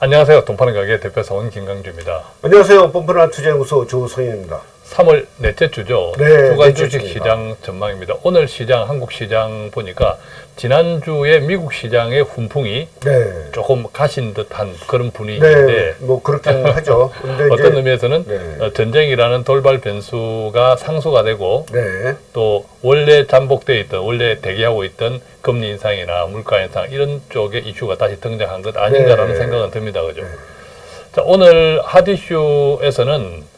안녕하세요. 돈파는 가게 대표사원 김강주입니다. 안녕하세요. 뻔뻔한 투자연구소 조성현입니다. 3월 넷째 주죠. 네, 주간 주식. 시장 전망입니다. 오늘 시장 한국 시장 보니까 지난주에 미국 시장의 훈풍이 네. 조금 가신 듯한 그런 분위기인데 네, 뭐 그렇게는 하죠. 어떤 의미에서는 네. 어, 전쟁이라는 돌발 변수가 상수가 되고 네, 또 원래 잠복돼 있던 원래 대기하고 있던 금리 인상이나 물가 인상 이런 쪽의 이슈가 다시 등장한 것 아닌가라는 네. 생각은 듭니다. 그죠? 자, 오늘 핫이슈에서는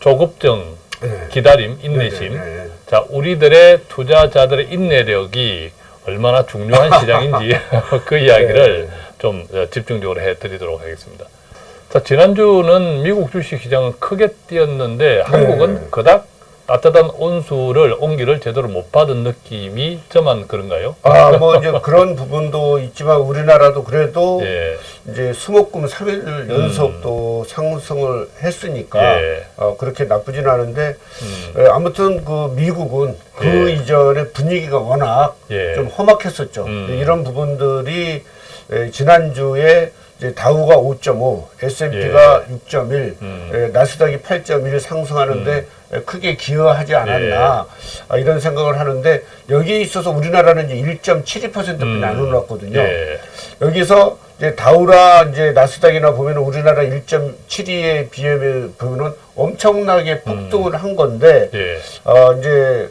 조급증, 네. 기다림, 인내심. 네. 자, 우리들의 투자자들의 인내력이 얼마나 중요한 시장인지 그 이야기를 네. 좀 어, 집중적으로 해드리도록 하겠습니다. 자, 지난주는 미국 주식 시장은 크게 뛰었는데 한국은 그닥 따뜻한 온수를 온기를 제대로 못 받은 느낌이 저만 그런가요? 아, 뭐 이제 그런 부분도 있지만 우리나라도 그래도 예, 이제 수목금 3일 연속 또 상승을 했으니까 예. 어, 그렇게 나쁘진 않은데 음, 에, 아무튼 그 미국은 그 예. 이전에 분위기가 워낙 예. 좀 험악했었죠. 음. 이런 부분들이 에, 지난주에 이제 다우가 5.5, S&P가 6.1, 음. 에, 나스닥이 8.1 상승하는데 에, 크게 기여하지 않았나 아, 이런 생각을 하는데 여기에 있어서 우리나라는 이제 1.72%뿐이 음. 안 올랐거든요. 예, 여기서 이제 다우라 이제 나스닥이나 보면 우리나라 1.72에 비해 보면은 엄청나게 폭등을 한 건데 예, 어 이제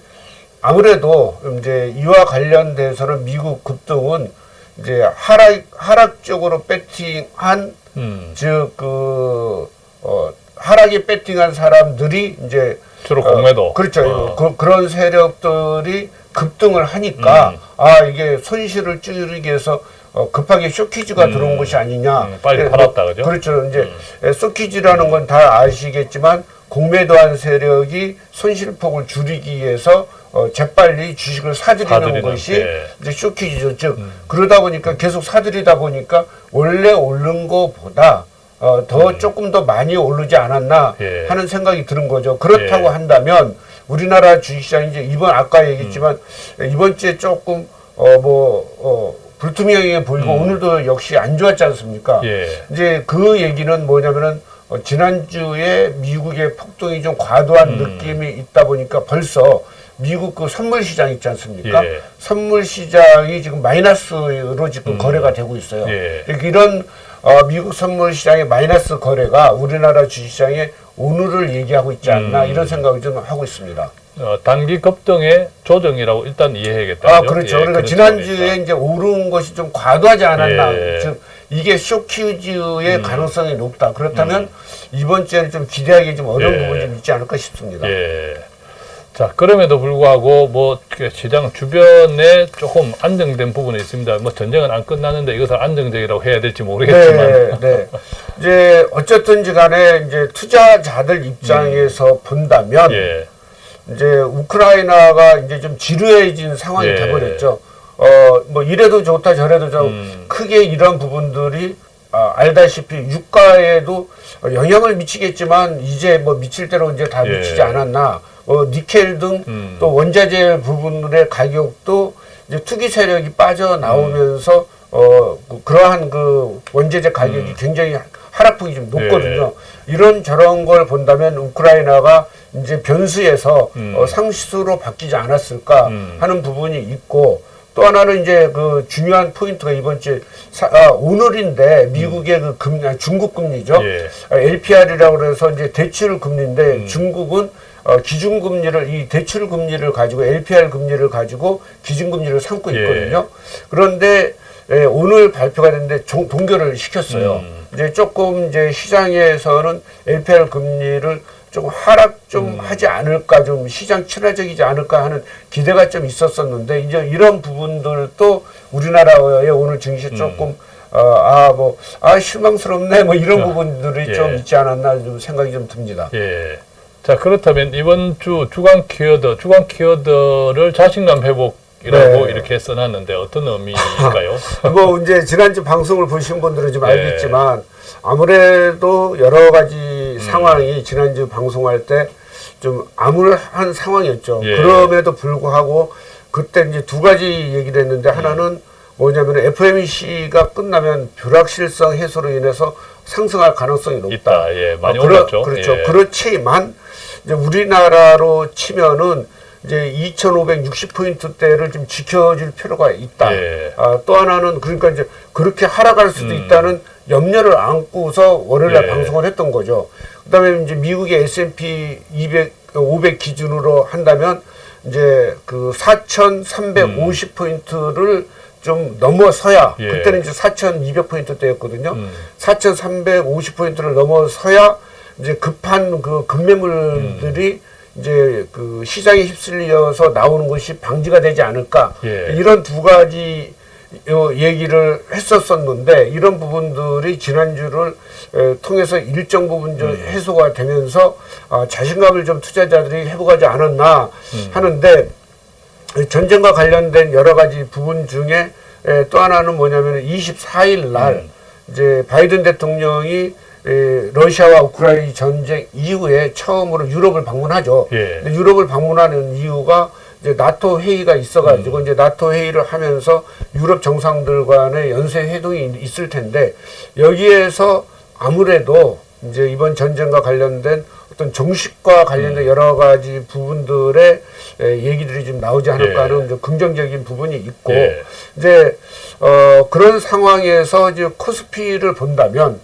아무래도 이제 이와 관련돼서는 미국 급등은 이제 하락 하락 쪽으로 배팅한 음, 즉그 어, 하락에 배팅한 사람들이 이제 주로 어, 공매도. 그렇죠. 어. 그, 그런 세력들이 급등을 하니까 음. 아 이게 손실을 줄이기 위해서 어, 급하게 쇼키즈가 음. 들어온 것이 아니냐. 음, 빨리 예, 팔았다, 뭐, 그죠? 그렇죠. 이제 예, 쇼키즈라는 건 다 아시겠지만 공매도한 세력이 손실폭을 줄이기 위해서 어, 재빨리 주식을 사들이는 사들이는, 것이 예. 이제 쇼키즈죠. 즉 그러다 보니까 계속 사들이다 보니까 원래 오른 거보다 어, 더 조금 더 많이 오르지 않았나 음. 예. 하는 생각이 드는 거죠. 그렇다고 예. 한다면 우리나라 주식시장 이제 이번 아까 얘기했지만 음. 이번 주에 조금 어뭐 어, 불투명해 보이고 오늘도 역시 안 좋았지 않습니까? 음. 예. 이제 그 얘기는 뭐냐면은 어, 지난주에 미국의 폭등이 좀 과도한 음. 느낌이 있다 보니까 벌써 미국 그 선물 시장 있지 않습니까? 예. 선물 시장이 지금 마이너스로 지금 거래가 되고 있어요. 예. 이런 어, 미국 선물 시장의 마이너스 거래가 우리나라 주식시장에 오늘을 얘기하고 있지 않나 음. 이런 생각을 좀 하고 있습니다. 어, 단기 급등의 조정이라고 일단 이해해야겠다. 아? 그렇죠. 예, 그러니까 그런 지난주에 있다. 이제 오른 것이 좀 과도하지 않았나. 예. 음. 즉, 이게 쇼키즈의 가능성이 높다. 그렇다면 이번 주에는 좀 기대하기 좀 어려운 예. 부분이 좀 있지 않을까 싶습니다. 예. 자, 그럼에도 불구하고 뭐그 시장 주변에 조금 안정된 부분이 있습니다. 뭐 전쟁은 안 끝났는데 이것을 안정적이라고 해야 될지 모르겠지만 네, 네. 이제 어쨌든지 간에 이제 투자자들 입장에서 본다면 예. 이제 우크라이나가 이제 좀 지루해진 상황이 예. 돼버렸죠. 어, 뭐 이래도 좋다 저래도 좋다. 음. 크게 이런 부분들이 아, 알다시피 유가에도 영향을 미치겠지만 이제 뭐 미칠 대로 이제 다 예. 미치지 않았나. 어, 니켈 등또 음. 원자재 부분의 가격도 이제 투기 세력이 빠져나오면서 어, 그- 그러한 그 원자재 가격이 음. 굉장히 하락폭이 좀 높거든요. 예. 이런 저런 걸 본다면 우크라이나가 이제 변수에서 음. 어, 상수로 바뀌지 않았을까 음. 하는 부분이 있고 또 하나는 이제 그 중요한 포인트가 이번 주에 사- 아, 오늘인데 미국의 그 금리, 아, 중국 금리죠. 예. LPR이라고 그래서 이제 대출 금리인데 음. 중국은 어, 기준 금리를 이 대출 금리를 가지고 LPR 금리를 가지고 기준 금리를 삼고 예. 있거든요. 그런데 예, 오늘 발표가 됐는데 종- 동결을 시켰어요. 음. 이제 조금 이제 시장에서는 LPR 금리를 좀 하락 좀 음. 하지 않을까 좀 시장 친화적이지 않을까 하는 기대가 좀 있었었는데 이제 이런 부분들도 우리나라의 오늘 증시 음. 조금 어아뭐아 실망스럽네 뭐 이런 자, 부분들이 예. 좀 있지 않았나 좀 생각이 좀 듭니다. 예. 자, 그렇다면 이번 주 주간 키워드, 주간 키워드를 자신감 회복 이라고 네. 이렇게 써놨는데 어떤 의미일까요? 뭐 이제 지난주 방송을 보신 분들은 좀 예. 알겠지만 아무래도 여러 가지 상황이 지난주 방송할 때 좀 암울한 상황이었죠. 예. 그럼에도 불구하고 그때 이제 두 가지 얘기를 했는데 하나는 뭐냐면 FOMC가 끝나면 불확실성 해소로 인해서 상승할 가능성이 높다. 있다. 예, 많이 어, 올랐죠. 그렇죠. 예. 그렇지만 이제 우리나라로 치면은 이제 2,560포인트대를 좀 지켜줄 필요가 있다. 예. 아, 또 하나는 그러니까 이제 그렇게 하락할 수도 있다는 염려를 안고서 월요일날 음. 예. 방송을 했던 거죠. 그 다음에 이제 미국의 S&P 200, 500 기준으로 한다면 이제 그 4,350포인트를 좀 넘어서야 예. 그때는 이제 4,200포인트대였거든요. 음. 4,350포인트를 넘어서야 이제 급한 그 급매물들이 이제 그 시장에 휩쓸려서 나오는 것이 방지가 되지 않을까. 예. 이런 두 가지 요 얘기를 했었었는데 이런 부분들이 지난주를 에, 통해서 일정 부분 좀 해소가 되면서 아, 자신감을 좀 투자자들이 회복하지 않았나 하는데 전쟁과 관련된 여러 가지 부분 중에 에, 또 하나는 뭐냐면 24일 날 이제 바이든 대통령이 에, 러시아와 우크라이나 전쟁 이후에 처음으로 유럽을 방문하죠. 예. 유럽을 방문하는 이유가 이제 나토 회의가 있어가지고 이제 나토 회의를 하면서 유럽 정상들 간의 연쇄 회동이 있을 텐데 여기에서 아무래도 이제 이번 전쟁과 관련된 어떤 정식과 관련된 여러 가지 부분들의 에, 얘기들이 좀 나오지 않을까 예. 하는 좀 긍정적인 부분이 있고 예. 이제 어 그런 상황에서 이제 코스피를 본다면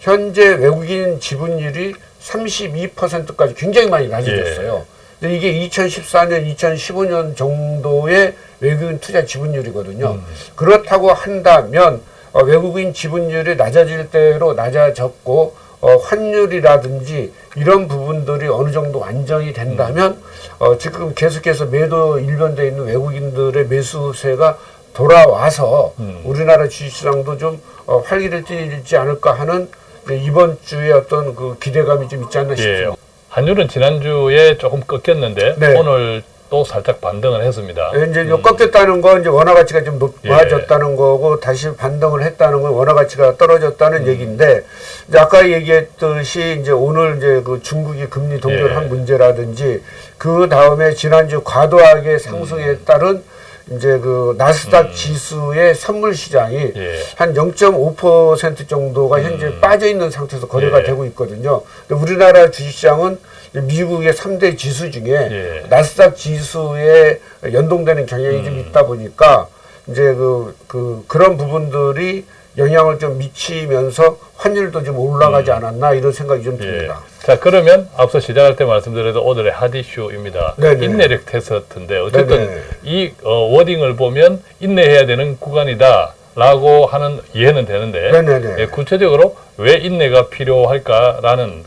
현재 외국인 지분율이 32%까지 굉장히 많이 낮아졌어요. 근데 이게 2014년, 2015년 정도의 외국인 투자 지분율이거든요. 그렇다고 한다면 어, 외국인 지분율이 낮아질 대로 낮아졌고 어, 환율이라든지 이런 부분들이 어느 정도 안정이 된다면 어, 지금 계속해서 매도 일변돼 있는 외국인들의 매수세가 돌아와서 우리나라 주식시장도 좀 어, 활기를 띠지 않을까 하는 이제 이번 주에 어떤 그 기대감이 좀 있지 않나 예. 싶습니다. 환율은 지난주에 조금 꺾였는데 네. 오늘 또 살짝 반등을 했습니다. 예, 이제 요 꺾였다는 건 이제 원화 가치가 좀 예. 높아졌다는 거고 다시 반등을 했다는 건 원화 가치가 떨어졌다는 음. 얘기인데 이제 아까 얘기했듯이 이제 오늘 이제 그 중국이 금리 동결한 예. 문제라든지 그 다음에 지난주 과도하게 상승에 음. 따른 이제 그 나스닥 지수의 선물 시장이 예. 한0.5% 정도가 현재 빠져 있는 상태에서 거래가 음. 예. 되고 있거든요. 근데 우리나라 주식시장은 미국의 3대 지수 중에 예. 나스닥 지수에 연동되는 경향이 좀 있다 보니까 이제 그, 그, 그런 부분들이 영향을 좀 미치면서 환율도 좀 올라가지 않았나 이런 생각이 좀 예. 듭니다. 자 그러면 앞서 시작할 때 말씀드려도 오늘의 핫 이슈입니다. 네네. 인내력 테스트인데 어쨌든 네네. 이 어, 워딩을 보면 인내해야 되는 구간이다 라고 하는 이해는 되는데. 예, 구체적으로 왜 인내가 필요할까라는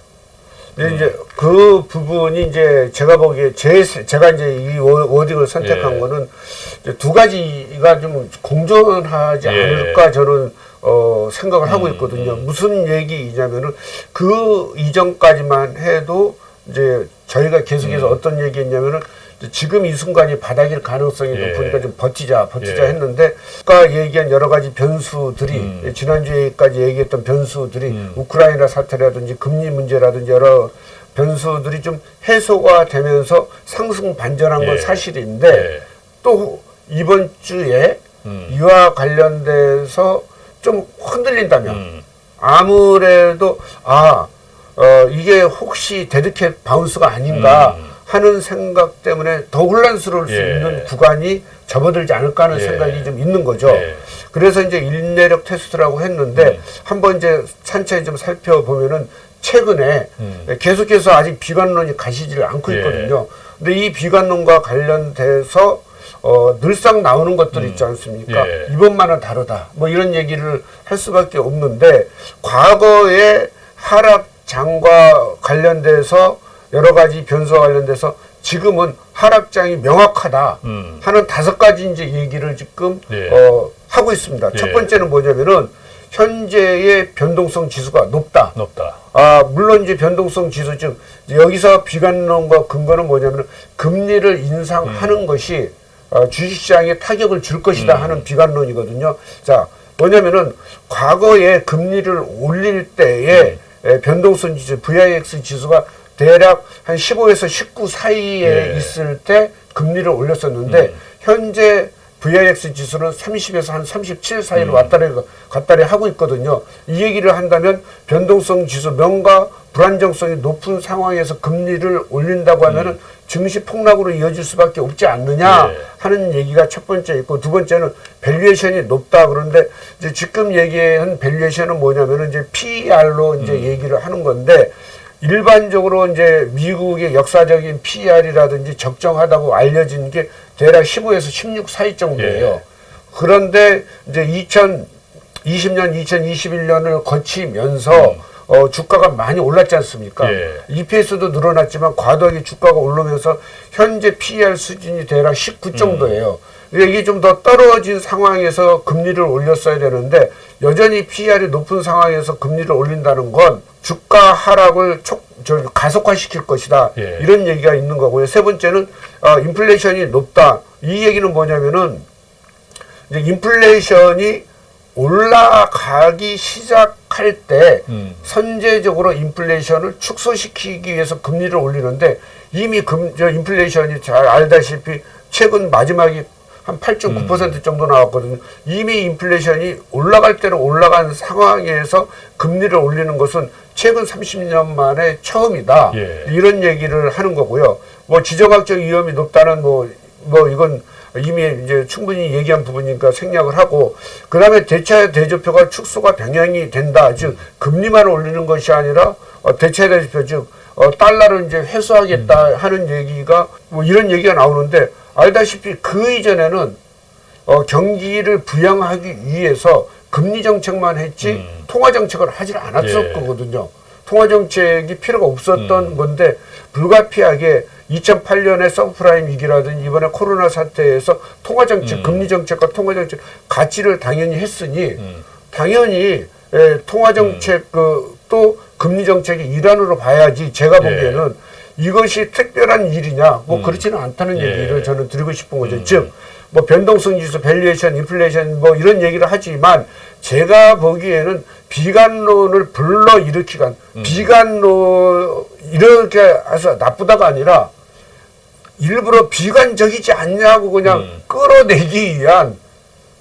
근데 이제 그 부분이 이제 제가 보기에 제 제가 이제 이 워- 워딩을 선택한 예. 거는 두 가지가 좀 공존하지 예. 않을까 저는 어 생각을 하고 음, 있거든요. 무슨 얘기이냐면은 그 이전까지만 해도 이제 저희가 계속해서 음. 어떤 얘기했냐면은 지금 이 순간이 바닥일 가능성이 예. 높으니까 좀 버티자, 버티자 예. 했는데 아까 얘기한 여러 가지 변수들이 음. 지난주에까지 얘기했던 변수들이 우크라이나 사태라든지 금리 문제라든지 여러 변수들이 좀 해소가 되면서 상승 반전한 건 예. 사실인데 예. 또 이번 주에 음. 이와 관련돼서 좀 흔들린다면 음. 아무래도 아 어, 이게 혹시 dead cat bounce가 아닌가 음. 하는 생각 때문에 더 혼란스러울 수 예. 있는 구간이 접어들지 않을까 하는 예. 생각이 좀 있는 거죠. 예. 그래서 이제 인내력 테스트라고 했는데 음. 한번 이제 산차에 좀 살펴보면은 최근에 음. 계속해서 아직 비관론이 가시지를 않고 예. 있거든요. 근데 이 비관론과 관련돼서 어, 늘상 나오는 것들이 있지 않습니까? 예. 이번만은 다르다. 뭐 이런 얘기를 할 수밖에 없는데 과거의 하락장과 관련돼서 여러 가지 변수와 관련돼서 지금은 하락장이 명확하다 음. 하는 다섯 가지 이제 얘기를 지금 예. 어, 하고 있습니다. 예. 첫 번째는 뭐냐면은 현재의 변동성 지수가 높다. 높다. 아, 물론 이제 변동성 지수 즉 여기서 비관론과 근거는 뭐냐면 금리를 인상하는 것이 어, 주식시장에 타격을 줄 것이다 하는 비관론이거든요. 자, 뭐냐면은 과거에 금리를 올릴 때에 에, 변동성 지수 VIX 지수가 대략 한 15에서 19 사이에 예. 있을 때 금리를 올렸었는데 현재 VIX 지수는 30에서 한 37 사이로 왔다리 갔다리 하고 있거든요. 이 얘기를 한다면 변동성 지수 명과 불안정성이 높은 상황에서 금리를 올린다고 하면은 증시 폭락으로 이어질 수밖에 없지 않느냐 예. 하는 얘기가 첫 번째 있고 두 번째는 valuation이 높다 그런데 이제 지금 얘기한 valuation은 뭐냐면은 이제 PER로 이제 얘기를 하는 건데 일반적으로 이제 미국의 역사적인 PER이라든지 적정하다고 알려진 게 대략 15에서 16 사이 정도예요. 예. 그런데 이제 2020년, 2021년을 거치면서 어, 주가가 많이 올랐지 않습니까? 예. EPS도 늘어났지만 과도하게 주가가 오르면서 현재 PER 수준이 대략 19 정도예요. 근데 이게 좀 더 떨어진 상황에서 금리를 올렸어야 되는데 여전히 PER이 높은 상황에서 금리를 올린다는 건 주가 하락을 촉, 저, 가속화시킬 것이다. 예. 이런 얘기가 있는 거고요. 세 번째는 어, 인플레이션이 높다. 이 얘기는 뭐냐면은 이제 인플레이션이 올라가기 시작 할때 음. 선제적으로 인플레이션을 축소시키기 위해서 금리를 올리는데 이미 금, 저 인플레이션이 잘 알다시피 최근 마지막이 한 8.9% 정도 나왔거든요. 이미 인플레이션이 올라갈 때는 올라간 상황에서 금리를 올리는 것은 최근 30년 만에 처음이다. 예. 이런 얘기를 하는 거고요. 뭐 지정학적 위험이 높다는 뭐, 뭐 이건 이미 이제 충분히 얘기한 부분이니까 생략을 하고 그 다음에 대차 대조표가 축소가 병행이 된다. 즉 금리만 올리는 것이 아니라 어, 대차 대조표 즉 어, 달러를 이제 회수하겠다 하는 얘기가 뭐 이런 얘기가 나오는데 알다시피 그 이전에는 어, 경기를 부양하기 위해서 금리 정책만 했지 음. 통화 정책을 하질 않았을 예. 통화 정책이 필요가 없었던 건데 불가피하게 2008년에 서브프라임 위기라든지 이번에 코로나 사태에서 통화 정책, 금리 정책과 통화 정책 가치를 당연히 했으니 음. 당연히 에, 통화 정책 그, 또 금리 정책의 일환으로 봐야지 제가 예. 보기에는 이것이 특별한 일이냐 뭐 음. 그렇지는 않다는 예. 얘기를 저는 드리고 싶은 거죠. 즉 뭐 변동성 지수, valuation, 인플레이션 뭐 이런 얘기를 하지만 제가 보기에는 비관론을 불러 일으키간 음. 비관론 이렇게 해서 나쁘다가 아니라 일부러 비관적이지 않냐고 그냥 음. 끌어내기 위한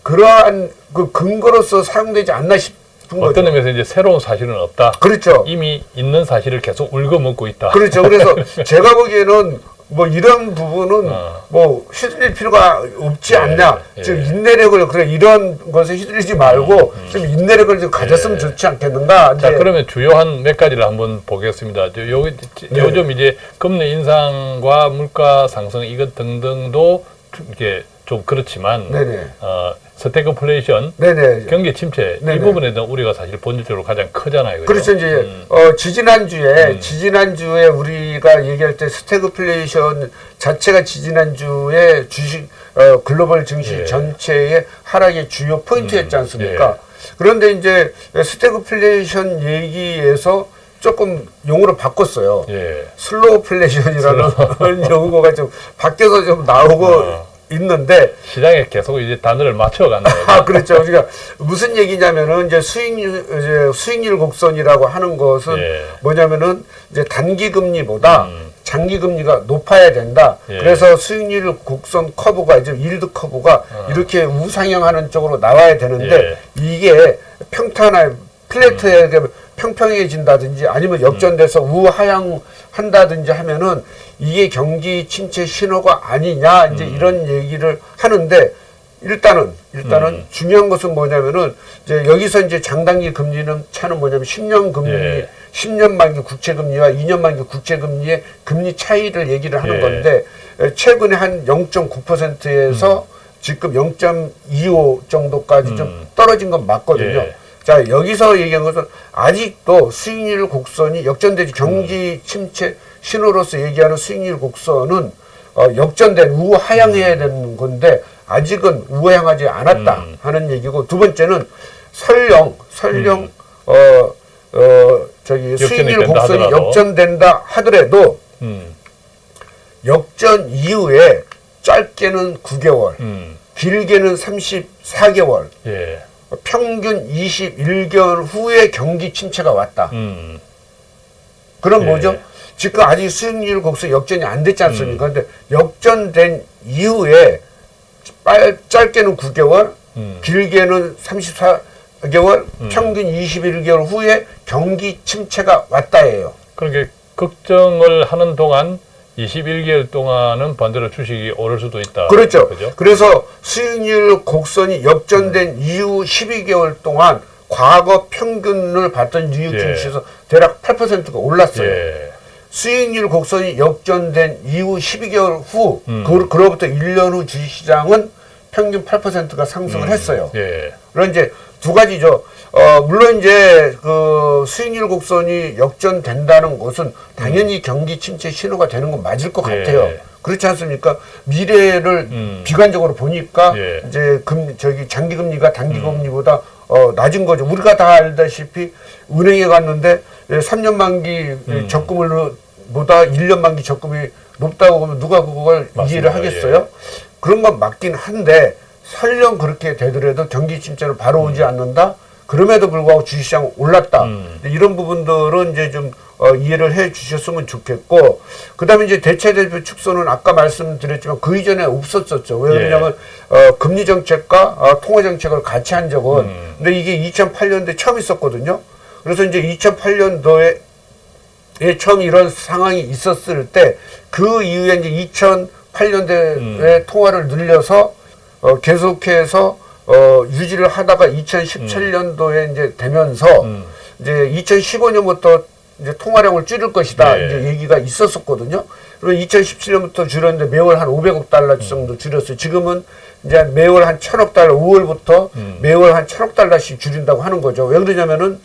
그러한 그 근거로서 사용되지 않나 싶은 거죠. 어떤 의미에서 이제 새로운 사실은 없다. 그렇죠. 이미 있는 사실을 계속 울거먹고 있다. 그렇죠. 그래서 제가 보기에는 뭐 이런 부분은 어. 뭐 휘둘릴 필요가 없지 예, 않냐. 예. 즉 인내력을 그래 이런 것에 휘둘리지 말고 좀 인내력을 좀 가졌으면 예. 좋지 않겠는가. 자, 그러면 주요한 몇 가지를 한번 보겠습니다. 저 요, 네. 요즘 이제 금리 인상과 물가 상승 이것 등등도 이게 좀 그렇지만 네네. 어, 스태그플레이션, 네네. 경기 침체 네네. 이 부분에 대한 우려가 사실 본질적으로 가장 크잖아요. 그죠? 그렇죠. 이제 음. 어, 지지난주에 지지난주에 우리가 얘기할 때 스태그플레이션 자체가 지지난주에 주식 어, 글로벌 증시 예. 전체의 하락의 주요 포인트였지 음. 않습니까? 그런데 이제 스태그플레이션 얘기에서 조금 용어를 바꿨어요. 예. slowflation이라는 용어가 좀 바뀌어서 좀 나오고 어. 있는데 시장에 계속 이제 단어를 맞춰간다. 아, 그렇죠. 우리가 무슨 얘기냐면은 이제 수익률 이제 수익률 곡선이라고 하는 것은 예. 뭐냐면은 이제 단기 금리보다 음. 장기 금리가 높아야 된다. 예. 그래서 수익률 곡선 커브가 이제 yield curve가 이렇게 우상향하는 쪽으로 나와야 되는데 어. 예. 이게 평탄화 플래트에 평평해진다든지 아니면 역전돼서 우하향 한다든지 하면은 이게 경기 침체 신호가 아니냐 이제 음. 이런 얘기를 하는데 일단은 일단은 음. 중요한 것은 뭐냐면은 이제 여기서 이제 장단기 금리는 차는 뭐냐면 10년 금리 예. 10년 만기 국채 금리와 2년 만기 국채 금리의 금리 차이를 얘기를 하는 예. 건데 에, 최근에 한 0.9%에서 지금 0.25 정도까지 좀 음. 떨어진 건 맞거든요. 예. 자 여기서 얘기한 것은 아직도 수익률 곡선이 역전되지 경기 침체 신호로서 얘기하는 수익률 곡선은 어, 역전된 우하향해야 되는 건데 아직은 우하향하지 않았다 음. 하는 얘기고 두 번째는 설령 설령 음. 어, 어 저기 수익률 곡선이 하더라도. 역전된다 하더라도 음. 역전 이후에 짧게는 9개월, 음. 길게는 34개월, 예. 평균 21개월 후에 경기 침체가 왔다. 음. 그럼 예. 뭐죠? 지금 아직 수익률 곡선 역전이 안 됐지 않습니까? 음. 근데 역전된 이후에 빨, 짧게는 9개월, 음. 길게는 34개월, 평균 21개월 후에 경기 침체가 왔다예요. 그러니까 걱정을 하는 동안 21개월 동안은 반대로 주식이 오를 수도 있다. 그렇죠. 그죠? 그래서 수익률 곡선이 역전된 이후 12개월 동안 과거 평균을 봤던 뉴욕 예. 증시에서 대략 8%가 올랐어요. 예. 수익률 곡선이 역전된 이후 12개월 후, 음. 그, 그로부터 1년 후 주식시장은 평균 8%가 상승을 했어요. 예. 그런 이제 두 가지죠. 어, 물론 이제 그 수익률 곡선이 역전된다는 것은 당연히 경기 침체 신호가 되는 건 맞을 것 예. 같아요. 그렇지 않습니까? 미래를 음. 비관적으로 보니까 예. 이제 금 저기 장기 금리가 단기 금리보다 어, 낮은 거죠. 우리가 다 알다시피 은행에 갔는데 예, 3년 만기 음. 적금을 보다 1년 만기 적금이 높다고 하면 누가 그걸 맞습니다. 이해를 하겠어요? 그런 건 맞긴 한데 설령 그렇게 되더라도 경기 침체는 바로 오지 않는다. 그럼에도 불구하고 주식시장 올랐다. 음. 이런 부분들은 이제 좀 어, 이해를 해 주셨으면 좋겠고, 그 다음에 이제 대체 대표 축소는 아까 말씀드렸지만 그 이전에 없었었죠. 왜 예. 그러냐면, 어, 금리 정책과 어, 통화 정책을 같이 한 적은, 음. 근데 이게 2008년도에 처음 있었거든요. 그래서 이제 2008년도에 에 처음 이런 상황이 있었을 때 그 이후에 이제 2008년도에 음. 통화를 늘려서 어, 계속해서 어, 유지를 하다가 2017년도에 이제 되면서 음. 이제 2015년부터 이제 통화량을 줄일 것이다 네. 이제 얘기가 있었었거든요. 그리고 2017년부터 줄였는데 매월 한 500억 달러 음. 정도 줄였어요. 지금은 이제 매월 한 1000억 달러, 5월부터 음. 매월 한 1000억 달러씩 줄인다고 하는 거죠. 왜 그러냐면은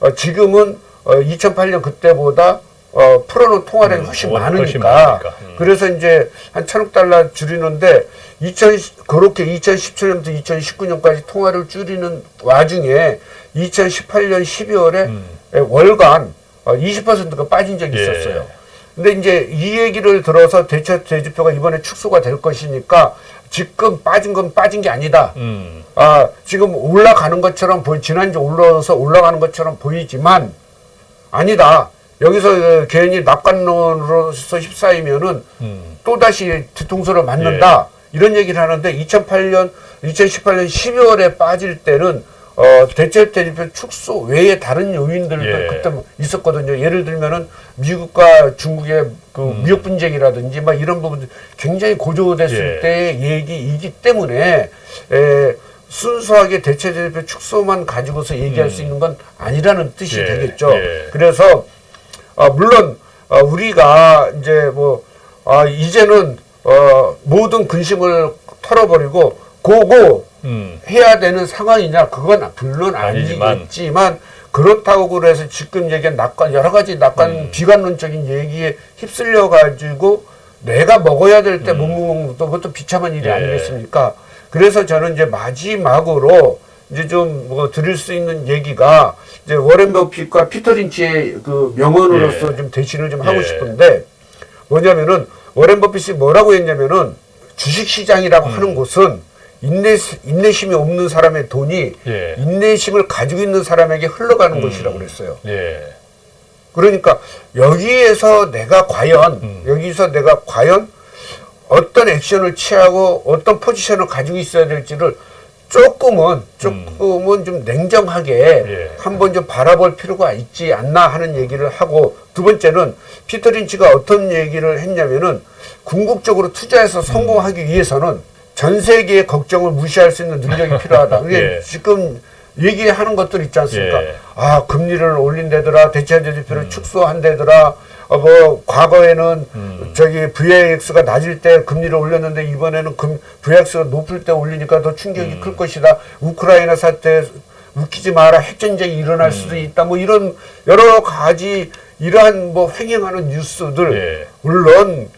어, 지금은 어, 2008년 그때보다 어, 풀어놓은 통화량이 음, 훨씬 훨씬 많으니까. 많으니까. 음. 그래서 이제 한 천억 달러 줄이는데 2000 그렇게 2017년부터 2019년까지 통화를 줄이는 와중에 2018년 12월에 음. 월간 어, 20%가 빠진 적이 예. 있었어요. 근데 이제 이 얘기를 들어서 대체 대지표가 이번에 축소가 될 것이니까 지금 빠진 건 빠진 게 아니다. 음. 아, 지금 올라가는 것처럼 보이, 지난주 올라서 올라가는 것처럼 보이지만 아니다. 여기서 어, 괜히 낙관론으로서 휩싸이면은 음. 또다시 뒤통수를 맞는다. 이런 얘기를 하는데 2008년, 2018년 12월에 빠질 때는 어, 대체 대지표 축소 외에 다른 요인들도 예. 그때 뭐 있었거든요. 예를 들면은 미국과 중국의 그 음. 무역 분쟁이라든지 막 이런 부분들 굉장히 고조됐을 예. 때의 얘기이기 때문에 에, 순수하게 대체 대지표 축소만 가지고서 얘기할 수 있는 건 아니라는 뜻이 음. 예. 되겠죠. 예. 그래서 아, 물론 어, 우리가 이제 뭐 아, 이제는 어, 모든 근심을 털어버리고 고고 음. 해야 되는 상황이냐 그건 물론 아니지만. 아니겠지만 그렇다고 그래서 지금 얘기한 낙관 여러 가지 낙관 음. 비관론적인 얘기에 휩쓸려 가지고 내가 먹어야 될 때 못 먹는 것도 그것도 비참한 일이 음. 예. 아니겠습니까? 그래서 저는 이제 마지막으로 이제 좀 뭐 드릴 수 있는 얘기가 이제 워렌 버핏과 피터 린치의 그 명언으로서 예. 좀 대신을 좀 하고 예. 싶은데 뭐냐면은 워렌 버핏이 뭐라고 했냐면은 주식 시장이라고 하는 곳은 인내 인내심이 없는 사람의 돈이 예. 인내심을 가지고 있는 사람에게 흘러가는 것이라고 그랬어요. 예. 그러니까 여기에서 내가 과연 음. 여기서 내가 과연 어떤 액션을 취하고 어떤 포지션을 가지고 있어야 될지를 조금은 조금은 좀 냉정하게 예. 한번 좀 바라볼 필요가 있지 않나 하는 얘기를 하고 두 번째는 피터 린치가 어떤 얘기를 했냐면은 궁극적으로 투자해서 성공하기 위해서는 전 세계의 걱정을 무시할 수 있는 능력이 필요하다. 이게 예. 지금 얘기하는 것들 있지 않습니까? 예. 아 금리를 올린다더라 대체 대지표를 축소한다더라 어, 뭐 과거에는 음. 저기 VIX가 낮을 때 금리를 올렸는데 이번에는 금 VIX가 높을 때 올리니까 더 충격이 음. 클 것이다 우크라이나 사태 웃기지 마라 핵전쟁이 일어날 수도 음. 있다 뭐 이런 여러 가지 이러한 뭐 횡행하는 뉴스들 예. 물론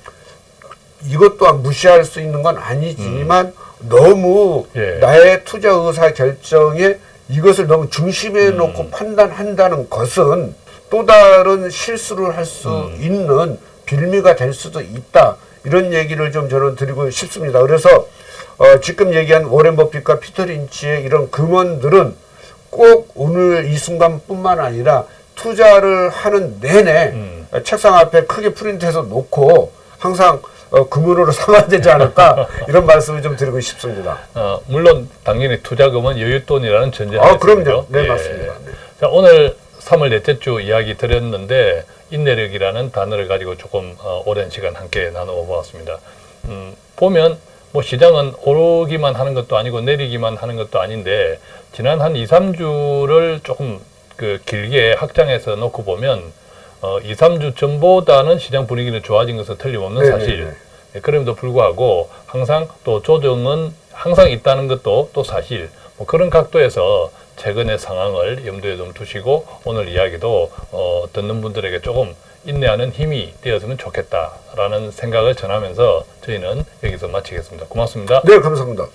이것 또한 무시할 수 있는 건 아니지만 너무 음. 예. 나의 투자 의사 결정에 이것을 너무 중심에 음. 놓고 판단한다는 것은 또 다른 실수를 할수 음. 있는 빌미가 될 수도 있다. 이런 얘기를 좀 저는 드리고 싶습니다. 그래서 어, 지금 얘기한 워렌 버핏과 피터 린치의 이런 금원들은 꼭 오늘 이 순간뿐만 아니라 투자를 하는 내내 음. 책상 앞에 크게 프린트해서 놓고 항상 어, 금은으로 삼아야 되지 않을까 이런 말씀을 좀 드리고 싶습니다. 어, 물론 당연히 투자금은 여윳돈이라는 전제가 아. 그럼요. 네, 예. 맞습니다. 네. 자, 오늘 3월 넷째 주 이야기 드렸는데 인내력이라는 단어를 가지고 조금 어, 오랜 시간 함께 나누어 보았습니다. 음, 보면 뭐 시장은 오르기만 하는 것도 아니고 내리기만 하는 것도 아닌데 지난 한 2, 3주를 조금 그 길게 확장해서 놓고 보면 어, 2, 3주 전보다는 시장 분위기는 좋아진 것은 틀림없는 네, 사실. 네, 네. 예, 그럼에도 불구하고 항상 또 조정은 항상 있다는 것도 또 사실 뭐 그런 각도에서 최근의 상황을 염두에 좀 두시고 오늘 이야기도 어, 듣는 분들에게 조금 인내하는 힘이 되었으면 좋겠다라는 생각을 전하면서 저희는 여기서 마치겠습니다. 고맙습니다. 네, 감사합니다.